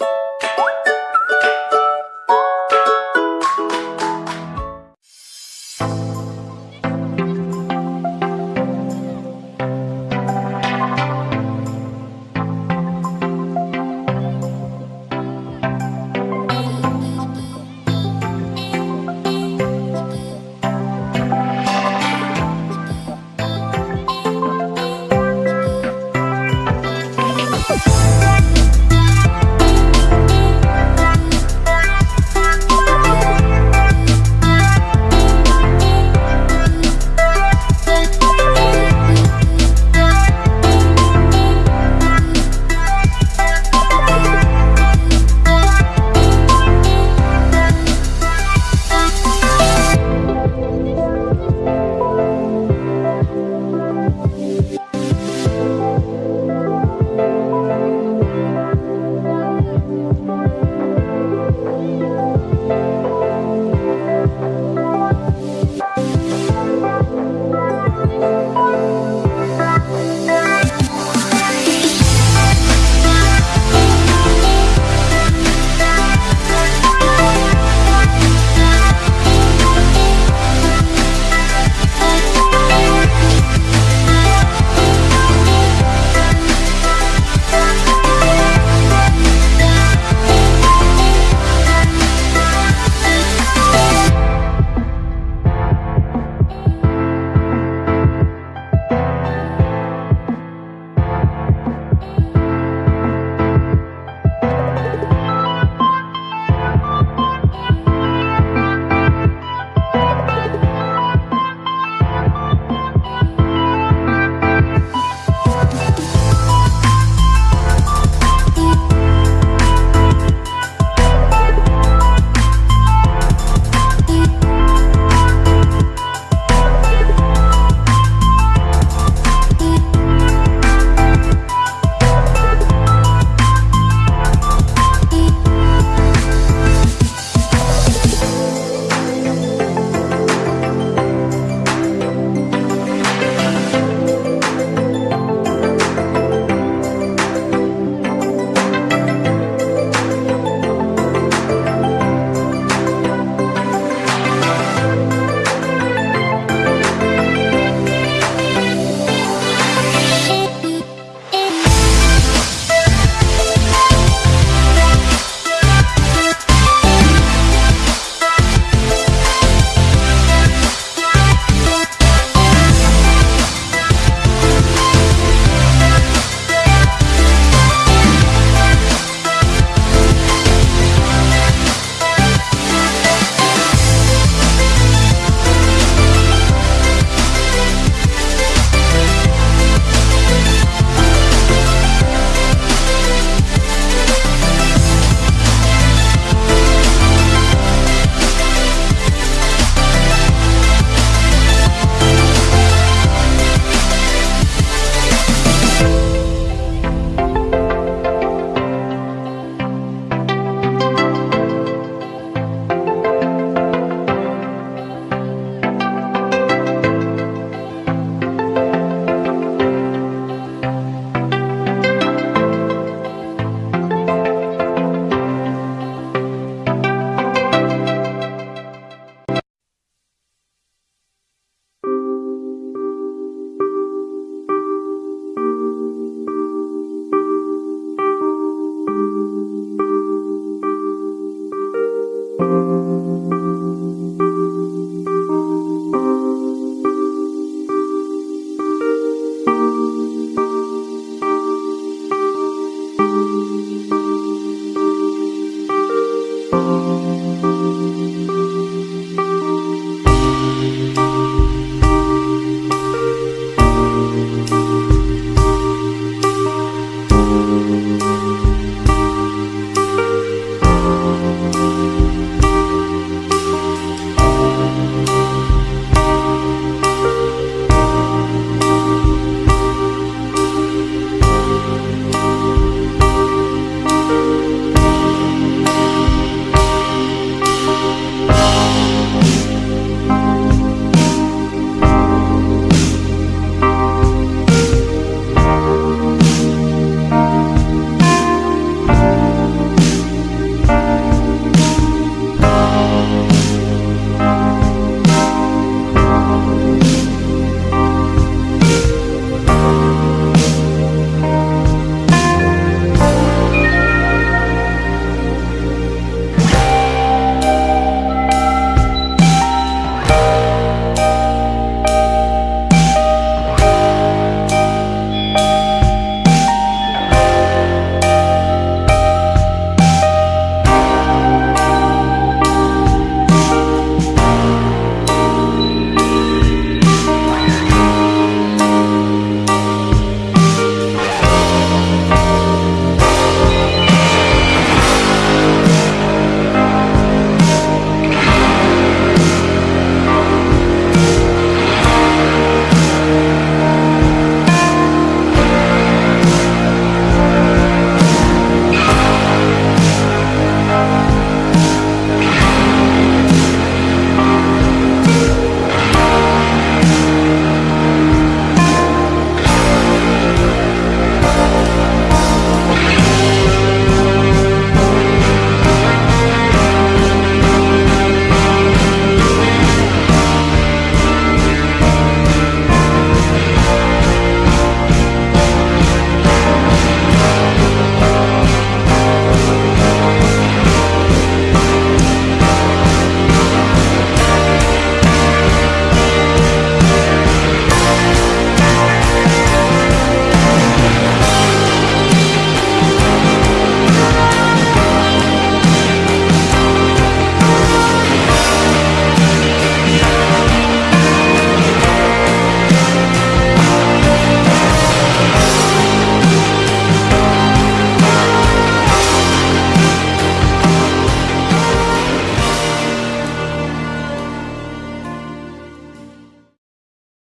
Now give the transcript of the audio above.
you